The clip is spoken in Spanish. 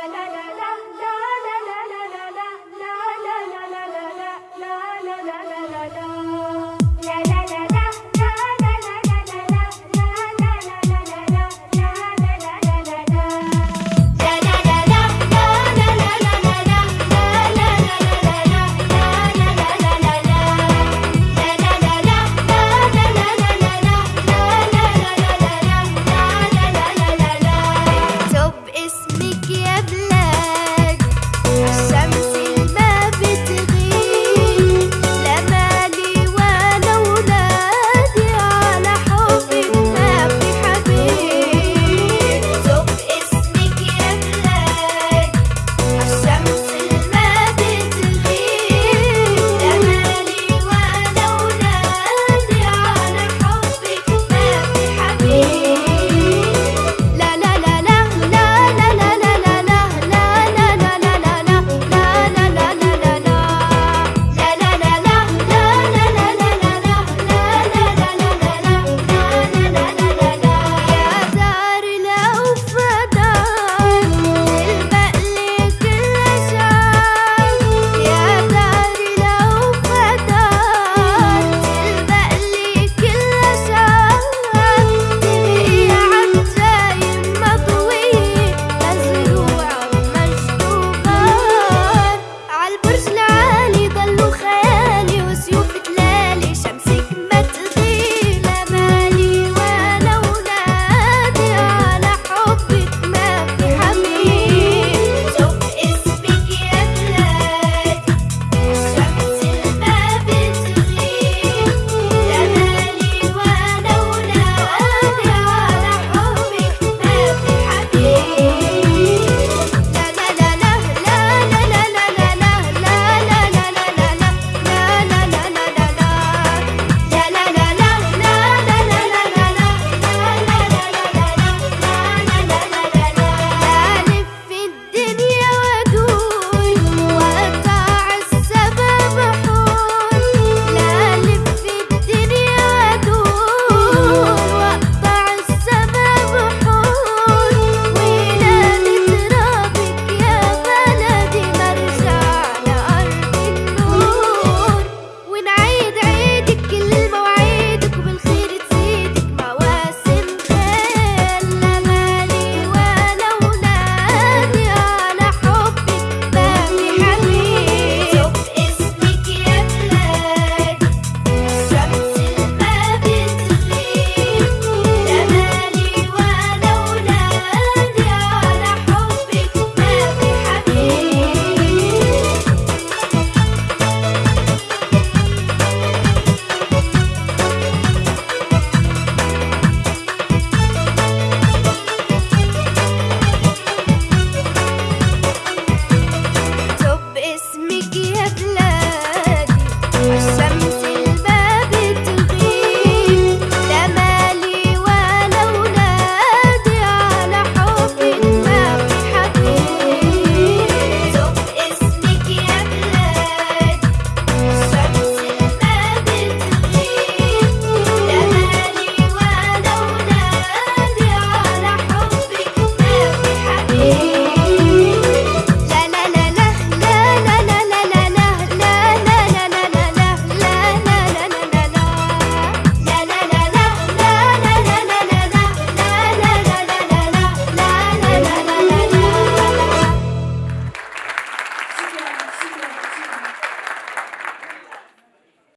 la la la